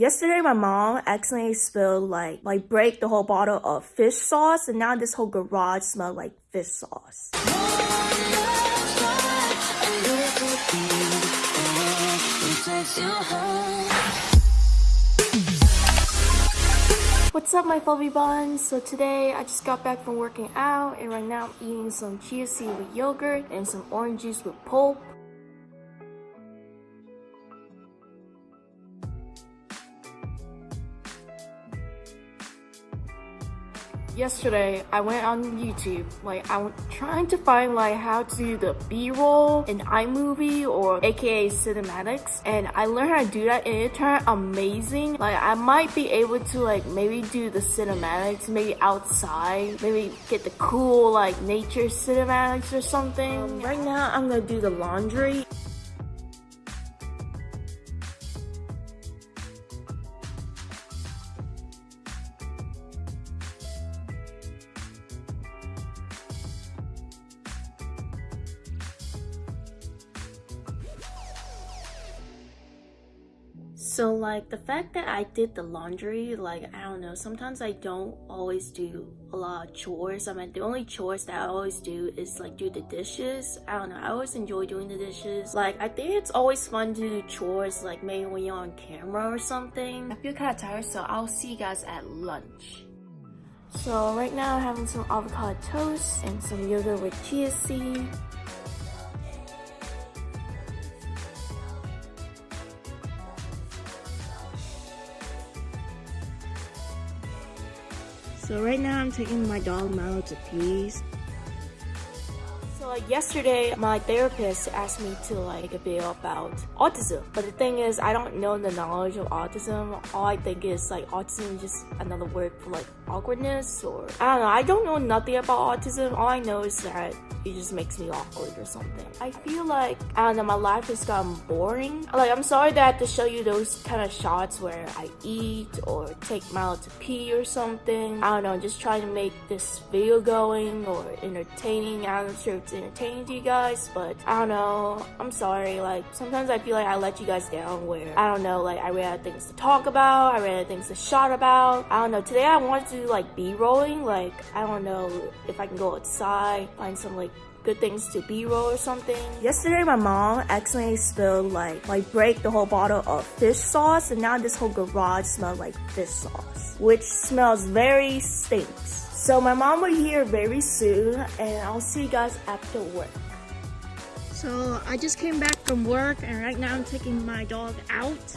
Yesterday, my mom accidentally spilled like like break the whole bottle of fish sauce, and now this whole garage smells like fish sauce. What's up my fluffy buns? So today I just got back from working out and right now I'm eating some chia seed with yogurt and some orange juice with pulp. Yesterday I went on YouTube like I'm trying to find like how to do the b-roll in iMovie or aka cinematics and I learned how to do that and it turned amazing. Like I might be able to like maybe do the cinematics maybe outside maybe get the cool like nature cinematics or something. Um, right now I'm gonna do the laundry So like the fact that I did the laundry, like I don't know, sometimes I don't always do a lot of chores. I mean the only chores that I always do is like do the dishes. I don't know, I always enjoy doing the dishes. Like I think it's always fun to do chores like maybe when you're on camera or something. I feel kinda tired so I'll see you guys at lunch. So right now I'm having some avocado toast and some yogurt with chia seed. So right now I'm taking my dog Mallow to peas. Like yesterday, my therapist asked me to like a video about autism. But the thing is, I don't know the knowledge of autism. All I think is like autism is just another word for like awkwardness or I don't know. I don't know nothing about autism. All I know is that it just makes me awkward or something. I feel like, I don't know, my life has gotten boring. Like, I'm sorry that to show you those kind of shots where I eat or take Milo to pee or something. I don't know, just trying to make this video going or entertaining. I'm not sure it's to you guys, but I don't know. I'm sorry. Like, sometimes I feel like I let you guys down where, I don't know, like, I ran out of things to talk about. I ran out of things to shout about. I don't know. Today I wanted to like, B-rolling. Like, I don't know if I can go outside, find some, like, good things to b-roll or something. Yesterday my mom accidentally spilled like like break the whole bottle of fish sauce and now this whole garage smells like fish sauce which smells very stinks. So my mom will be here very soon and I'll see you guys after work. So I just came back from work and right now I'm taking my dog out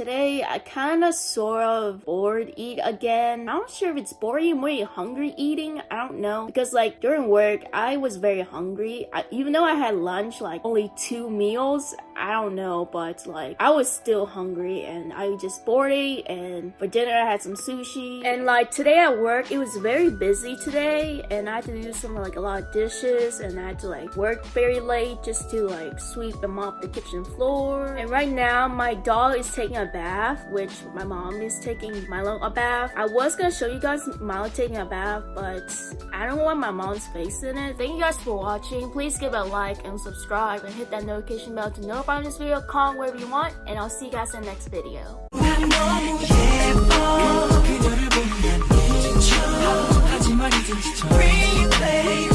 Today, I kind of sort of bored eat again. I'm not sure if it's boring or hungry eating. I don't know. Because like during work, I was very hungry. I, even though I had lunch, like only two meals, I don't know, but like I was still hungry and I just bored and for dinner I had some sushi. And like today at work, it was very busy today and I had to do some like a lot of dishes and I had to like work very late just to like sweep and mop the kitchen floor. And right now my dog is taking a bath, which my mom is taking Milo a bath. I was gonna show you guys Milo taking a bath, but I don't want my mom's face in it. Thank you guys for watching. Please give a like and subscribe and hit that notification bell to know about this video. Comment wherever you want, and I'll see you guys in the next video. Replay